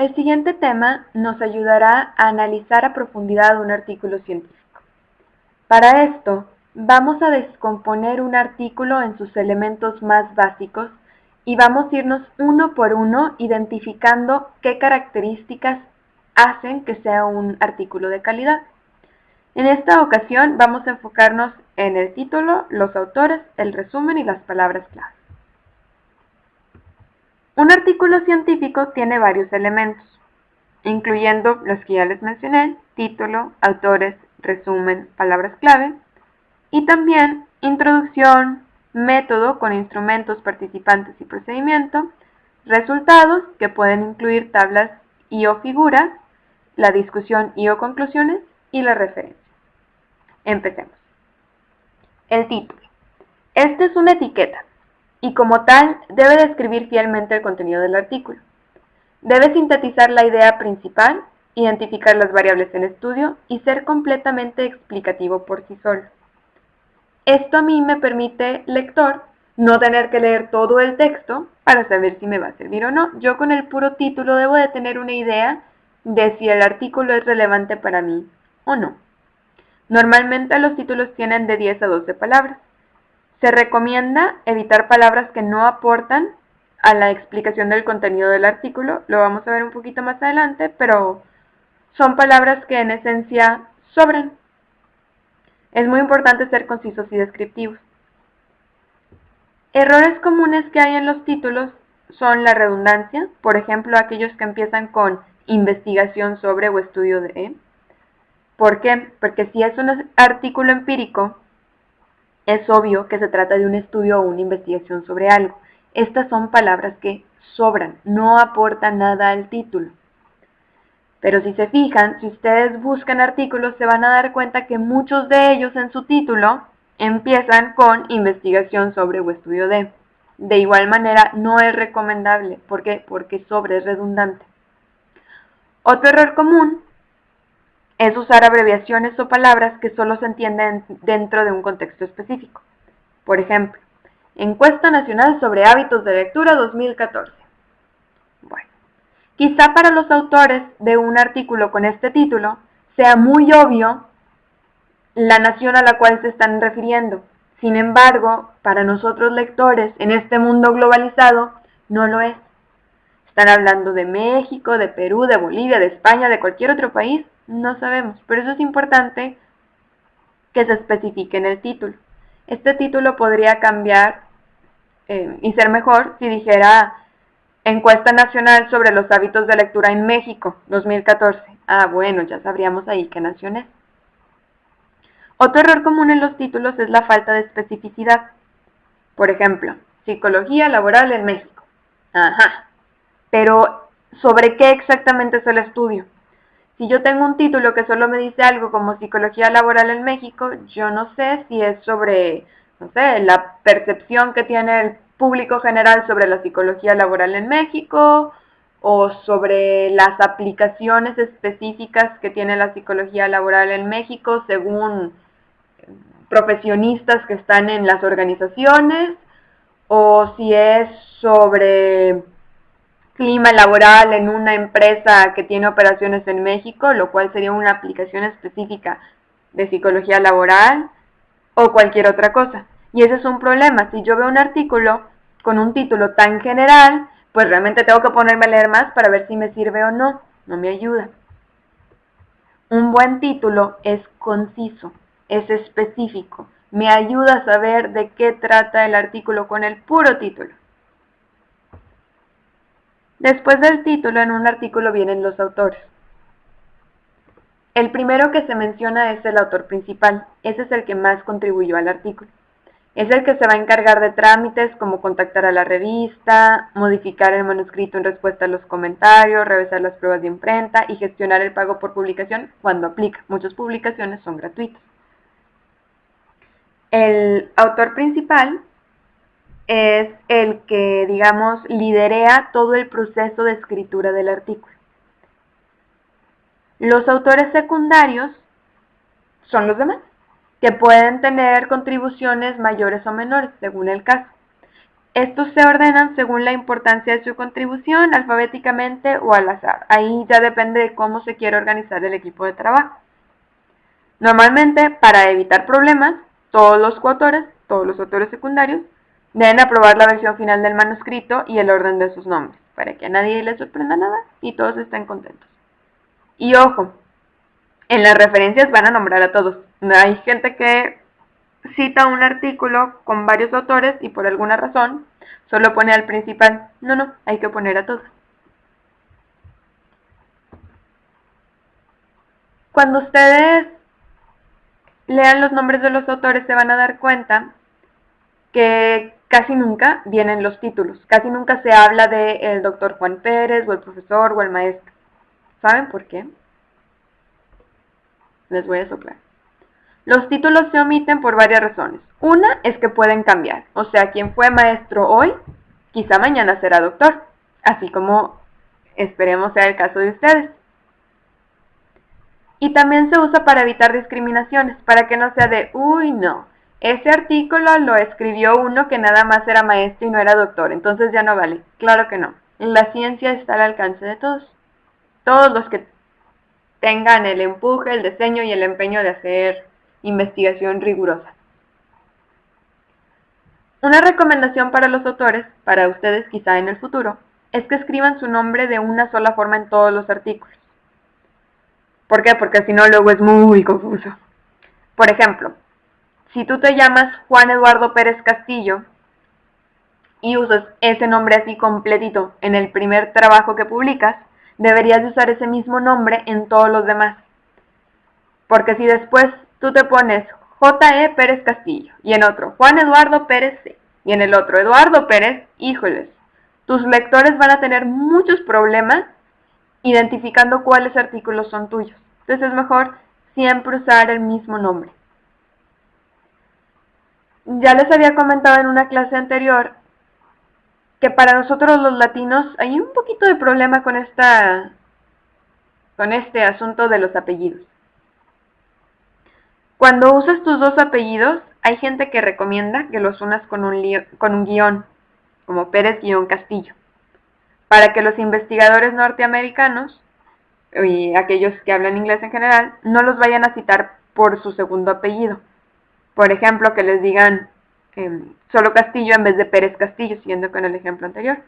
El siguiente tema nos ayudará a analizar a profundidad un artículo científico. Para esto, vamos a descomponer un artículo en sus elementos más básicos y vamos a irnos uno por uno identificando qué características hacen que sea un artículo de calidad. En esta ocasión vamos a enfocarnos en el título, los autores, el resumen y las palabras clave. Un artículo científico tiene varios elementos, incluyendo los que ya les mencioné, título, autores, resumen, palabras clave, y también introducción, método con instrumentos, participantes y procedimiento, resultados que pueden incluir tablas y o figuras, la discusión y o conclusiones y la referencia. Empecemos. El título. Este es una etiqueta y como tal debe describir fielmente el contenido del artículo. Debe sintetizar la idea principal, identificar las variables en estudio y ser completamente explicativo por sí solo. Esto a mí me permite, lector, no tener que leer todo el texto para saber si me va a servir o no. Yo con el puro título debo de tener una idea de si el artículo es relevante para mí o no. Normalmente los títulos tienen de 10 a 12 palabras. Se recomienda evitar palabras que no aportan a la explicación del contenido del artículo, lo vamos a ver un poquito más adelante, pero son palabras que en esencia sobran. Es muy importante ser concisos y descriptivos. Errores comunes que hay en los títulos son la redundancia, por ejemplo, aquellos que empiezan con investigación sobre o estudio de. ¿Por qué? Porque si es un artículo empírico, es obvio que se trata de un estudio o una investigación sobre algo. Estas son palabras que sobran, no aportan nada al título. Pero si se fijan, si ustedes buscan artículos, se van a dar cuenta que muchos de ellos en su título empiezan con investigación sobre o estudio de. De igual manera, no es recomendable. ¿Por qué? Porque sobre es redundante. Otro error común es usar abreviaciones o palabras que solo se entienden dentro de un contexto específico. Por ejemplo, Encuesta Nacional sobre Hábitos de Lectura 2014. Bueno, quizá para los autores de un artículo con este título sea muy obvio la nación a la cual se están refiriendo. Sin embargo, para nosotros lectores en este mundo globalizado, no lo es. Están hablando de México, de Perú, de Bolivia, de España, de cualquier otro país, no sabemos. Por eso es importante que se especifique en el título. Este título podría cambiar eh, y ser mejor si dijera Encuesta Nacional sobre los hábitos de lectura en México, 2014. Ah, bueno, ya sabríamos ahí qué nación es. Otro error común en los títulos es la falta de especificidad. Por ejemplo, Psicología Laboral en México. Ajá. Pero, ¿sobre qué exactamente es el estudio? Si yo tengo un título que solo me dice algo como Psicología Laboral en México, yo no sé si es sobre no sé, la percepción que tiene el público general sobre la psicología laboral en México o sobre las aplicaciones específicas que tiene la psicología laboral en México según profesionistas que están en las organizaciones o si es sobre clima laboral en una empresa que tiene operaciones en México, lo cual sería una aplicación específica de psicología laboral o cualquier otra cosa. Y ese es un problema. Si yo veo un artículo con un título tan general, pues realmente tengo que ponerme a leer más para ver si me sirve o no. No me ayuda. Un buen título es conciso, es específico. Me ayuda a saber de qué trata el artículo con el puro título. Después del título en un artículo vienen los autores. El primero que se menciona es el autor principal, ese es el que más contribuyó al artículo. Es el que se va a encargar de trámites como contactar a la revista, modificar el manuscrito en respuesta a los comentarios, revisar las pruebas de imprenta y gestionar el pago por publicación cuando aplica. Muchas publicaciones son gratuitas. El autor principal es el que, digamos, liderea todo el proceso de escritura del artículo. Los autores secundarios son los demás, que pueden tener contribuciones mayores o menores, según el caso. Estos se ordenan según la importancia de su contribución, alfabéticamente o al azar. Ahí ya depende de cómo se quiere organizar el equipo de trabajo. Normalmente, para evitar problemas, todos los coautores, todos los autores secundarios, deben aprobar la versión final del manuscrito y el orden de sus nombres, para que a nadie le sorprenda nada y todos estén contentos. Y ojo, en las referencias van a nombrar a todos. Hay gente que cita un artículo con varios autores y por alguna razón solo pone al principal. No, no, hay que poner a todos. Cuando ustedes lean los nombres de los autores se van a dar cuenta que casi nunca vienen los títulos, casi nunca se habla de el doctor Juan Pérez o el profesor o el maestro. ¿Saben por qué? Les voy a soplar. Los títulos se omiten por varias razones. Una es que pueden cambiar, o sea, quien fue maestro hoy, quizá mañana será doctor, así como esperemos sea el caso de ustedes. Y también se usa para evitar discriminaciones, para que no sea de, uy, no, ese artículo lo escribió uno que nada más era maestro y no era doctor, entonces ya no vale. Claro que no. La ciencia está al alcance de todos. Todos los que tengan el empuje, el diseño y el empeño de hacer investigación rigurosa. Una recomendación para los autores, para ustedes quizá en el futuro, es que escriban su nombre de una sola forma en todos los artículos. ¿Por qué? Porque si no luego es muy confuso. Por ejemplo, si tú te llamas Juan Eduardo Pérez Castillo y usas ese nombre así completito en el primer trabajo que publicas, deberías usar ese mismo nombre en todos los demás. Porque si después tú te pones J.E. Pérez Castillo y en otro Juan Eduardo Pérez C y en el otro Eduardo Pérez, híjoles, tus lectores van a tener muchos problemas identificando cuáles artículos son tuyos. Entonces es mejor siempre usar el mismo nombre. Ya les había comentado en una clase anterior que para nosotros los latinos hay un poquito de problema con esta con este asunto de los apellidos. Cuando usas tus dos apellidos, hay gente que recomienda que los unas con un, con un guion, como Pérez-Castillo para que los investigadores norteamericanos y aquellos que hablan inglés en general no los vayan a citar por su segundo apellido. Por ejemplo, que les digan em, solo Castillo en vez de Pérez Castillo, siguiendo con el ejemplo anterior.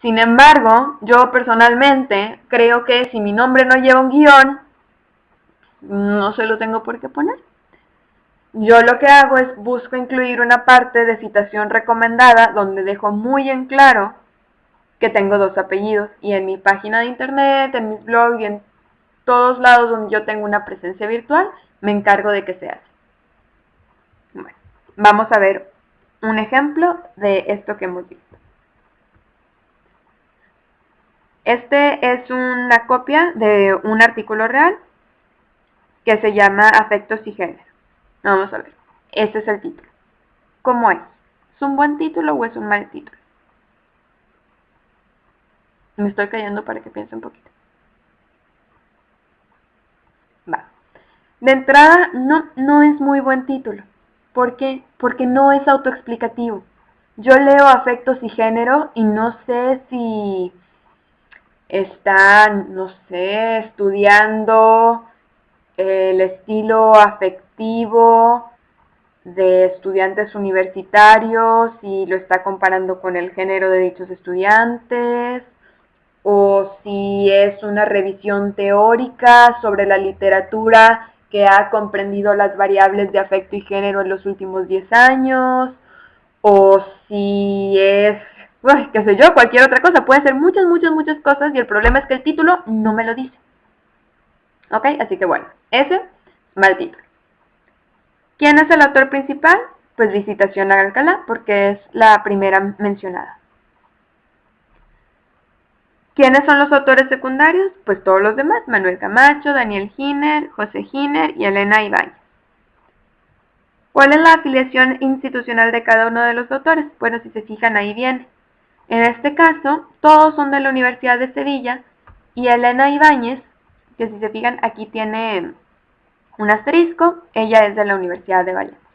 Sin embargo, yo personalmente creo que si mi nombre no lleva un guion, no se lo tengo por qué poner. Yo lo que hago es busco incluir una parte de citación recomendada donde dejo muy en claro que tengo dos apellidos y en mi página de internet, en mis blogs y en todos lados donde yo tengo una presencia virtual, me encargo de que se hace. Bueno, vamos a ver un ejemplo de esto que hemos visto. Este es una copia de un artículo real que se llama Afectos y Género. Vamos a ver. Este es el título. ¿Cómo es? ¿Es un buen título o es un mal título? Me estoy callando para que piense un poquito. Va. De entrada, no, no es muy buen título. ¿Por qué? Porque no es autoexplicativo. Yo leo afectos y género y no sé si están, no sé, estudiando el estilo afectivo de estudiantes universitarios y lo está comparando con el género de dichos estudiantes, o si es una revisión teórica sobre la literatura que ha comprendido las variables de afecto y género en los últimos 10 años, o si es, qué sé yo, cualquier otra cosa. Puede ser muchas, muchas, muchas cosas y el problema es que el título no me lo dice. ¿Ok? Así que bueno, ese, mal título. ¿Quién es el autor principal? Pues Visitación a Alcalá, porque es la primera mencionada. ¿Quiénes son los autores secundarios? Pues todos los demás, Manuel Camacho, Daniel Giner, José Giner y Elena Ibáñez. ¿Cuál es la afiliación institucional de cada uno de los autores? Bueno, si se fijan ahí viene. En este caso, todos son de la Universidad de Sevilla y Elena Ibáñez que si se fijan aquí tiene un asterisco, ella es de la Universidad de Valladolid.